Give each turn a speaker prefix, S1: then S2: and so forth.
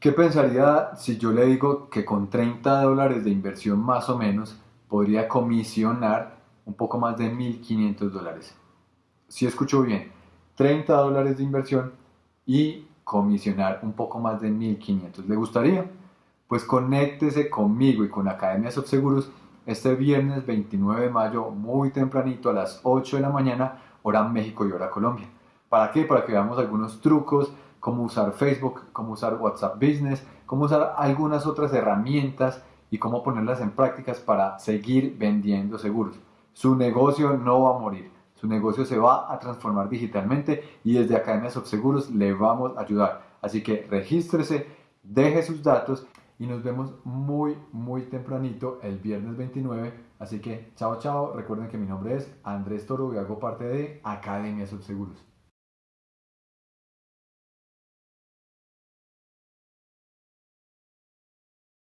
S1: ¿Qué pensaría si yo le digo que con 30 dólares de inversión más o menos podría comisionar un poco más de 1.500 dólares? Si escucho bien, 30 dólares de inversión y comisionar un poco más de 1.500. ¿Le gustaría? Pues conéctese conmigo y con Academia Subseguros este viernes 29 de mayo muy tempranito a las 8 de la mañana, hora México y hora Colombia. ¿Para qué? Para que veamos algunos trucos cómo usar Facebook, cómo usar WhatsApp Business, cómo usar algunas otras herramientas y cómo ponerlas en prácticas para seguir vendiendo seguros. Su negocio no va a morir, su negocio se va a transformar digitalmente y desde Academia Seguros le vamos a ayudar. Así que regístrese, deje sus datos y nos vemos muy muy tempranito el viernes 29. Así que chao chao, recuerden que mi nombre es Andrés Toro y hago parte de Academia Subseguros.